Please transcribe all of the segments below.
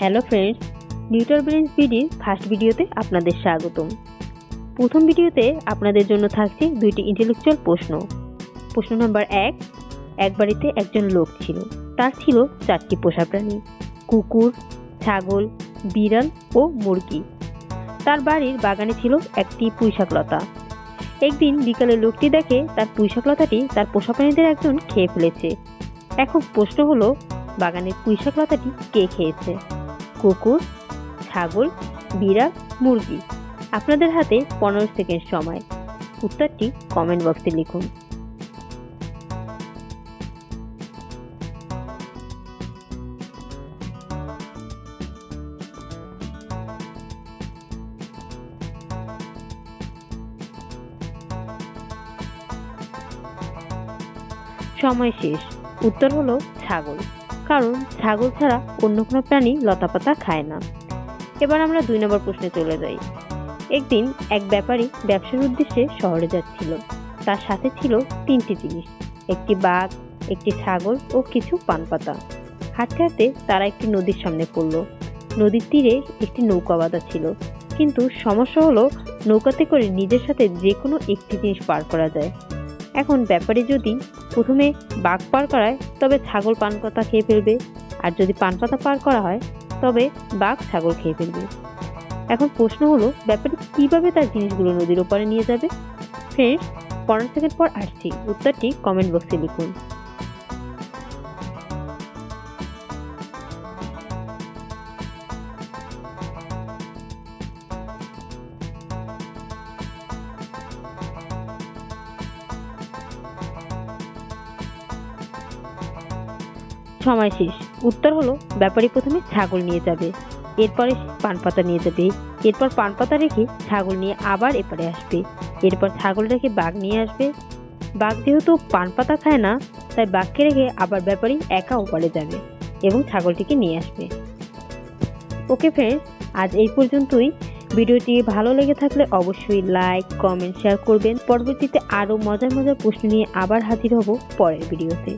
Hello friends নিউটার brains বিডির first ভিডিওতে আপনাদের স্বাগতম। প্রথম ভিডিওতে আপনাদের জন্য থাকছে দুইটি ইন্টেলেকচুয়াল প্রশ্ন। প্রশ্ন নাম্বার এক এক বাড়িতে একজন লোক ছিল। তার ছিল চারটি পোষা প্রাণী, কুকুর, ছাগল, বিড়াল ও মুরগি। তার বাড়ির বাগানে ছিল একটি পুঁইশাকলতা। একদিন বিকালে লোকটি দেখে তার পুঁইশাকলতাটি তার পোষা প্রাণীদের একজন খেয়ে ফেলেছে। এখন প্রশ্ন হলো, বাগানের পুঁইশাকলতাটি কে খেয়েছে? কুকুর, ছাগল বিড়াল মুরগি। আপনাদের হাতে পনেরো সেকেন্ড সময়। উত্তরটি কমেন্ট বক্সে লিখুন। সময় শেষ। উত্তর হলো ছাগল। কারণ ছাগল ছাড়া অন্য কোনো প্রাণী লতাপাতা খায় না। এবার আমরা দুই নম্বর প্রশ্নে চলে যাই। একদিন এক ব্যাপারী ব্যবসার উদ্দেশ্যে শহরে যাচ্ছিল। তার সাথে ছিল তিনটি জিনিস, একটি বাঘ, একটি ছাগল ও কিছু পানপাতা। হাঁটতে হাঁটতে তারা একটি নদীর সামনে পড়ল। নদীর তীরে একটি নৌকা বাঁধা ছিল। কিন্তু সমস্যা হলো নৌকাতে করে নিজের সাথে যে কোনো একটি জিনিস পার করা যায়। এখন ব্যাপারে যদি প্রথমে বাঘ পার করায়, তবে ছাগল পান পানপাতা খেয়ে ফেলবে। আর যদি পান পানপাতা পার করা হয়, তবে বাঘ ছাগল খেয়ে ফেলবে। এখন প্রশ্ন হলো, ব্যাপারে কীভাবে তার জিনিসগুলো নদীর ওপারে নিয়ে যাবে? ফ্রেন্ডস পনেরো সেকেন্ড পর আসছি। উত্তরটি কমেন্ট বক্সে লিখুন। সময় শেষ। উত্তর হলো, ব্যাপারী প্রথমে ছাগল নিয়ে যাবে। এরপরে পানপাতা নিয়ে যাবে। এরপর পানপাতা রেখে ছাগল নিয়ে আবার এপারে আসবে। এরপর ছাগল রেখে বাঘ নিয়ে আসবে। বাঘ যেহেতু পানপাতা খায় না, তাই বাঘকে রেখে আবার ব্যাপারী একা ওপারে যাবে এবং ছাগলটিকে নিয়ে আসবে। ওকে ফ্রেন্ডস আজ এই পর্যন্তই। ভিডিওটি ভালো লেগে থাকলে অবশ্যই লাইক কমেন্ট শেয়ার করবেন। পরবর্তীতে আরও মজার মজার প্রশ্ন নিয়ে আবার হাজির হব পরের ভিডিওতে।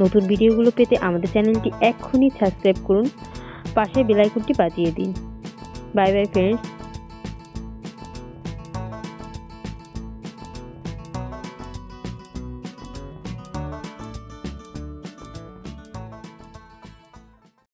নতুন ভিডিওগুলো পেতে আমাদের চ্যানেলটি এক্ষুনি সাবস্ক্রাইব করুন। পাশে বেলাইকনটি বাজিয়ে দিন। Bye bye friends